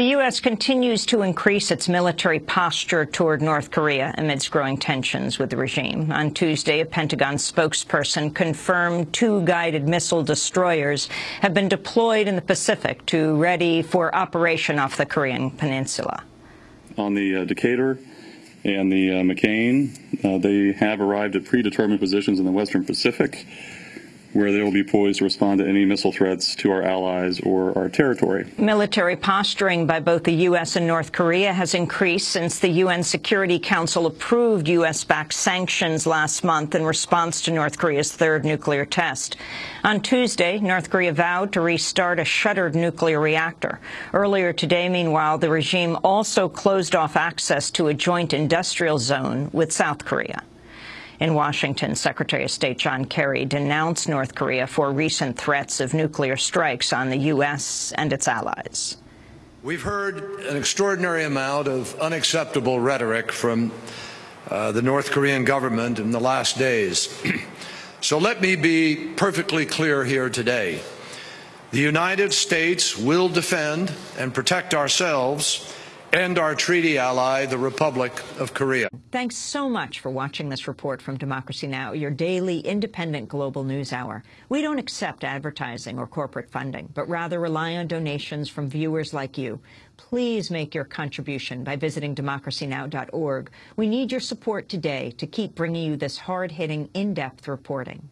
The U.S. continues to increase its military posture toward North Korea amidst growing tensions with the regime. On Tuesday, a Pentagon spokesperson confirmed two guided missile destroyers have been deployed in the Pacific to ready for operation off the Korean peninsula. On the uh, Decatur and the uh, McCain, uh, they have arrived at predetermined positions in the Western Pacific where they will be poised to respond to any missile threats to our allies or our territory. Military posturing by both the U.S. and North Korea has increased since the UN Security Council approved U.S.-backed sanctions last month in response to North Korea's third nuclear test. On Tuesday, North Korea vowed to restart a shuttered nuclear reactor. Earlier today, meanwhile, the regime also closed off access to a joint industrial zone with South Korea. In Washington, Secretary of State John Kerry denounced North Korea for recent threats of nuclear strikes on the U.S. and its allies. We've heard an extraordinary amount of unacceptable rhetoric from uh, the North Korean government in the last days. so let me be perfectly clear here today. The United States will defend and protect ourselves and our treaty ally, the Republic of Korea. Thanks so much for watching this report from Democracy Now!, your daily independent global news hour. We don't accept advertising or corporate funding, but rather rely on donations from viewers like you. Please make your contribution by visiting democracynow.org. We need your support today to keep bringing you this hard-hitting, in-depth reporting.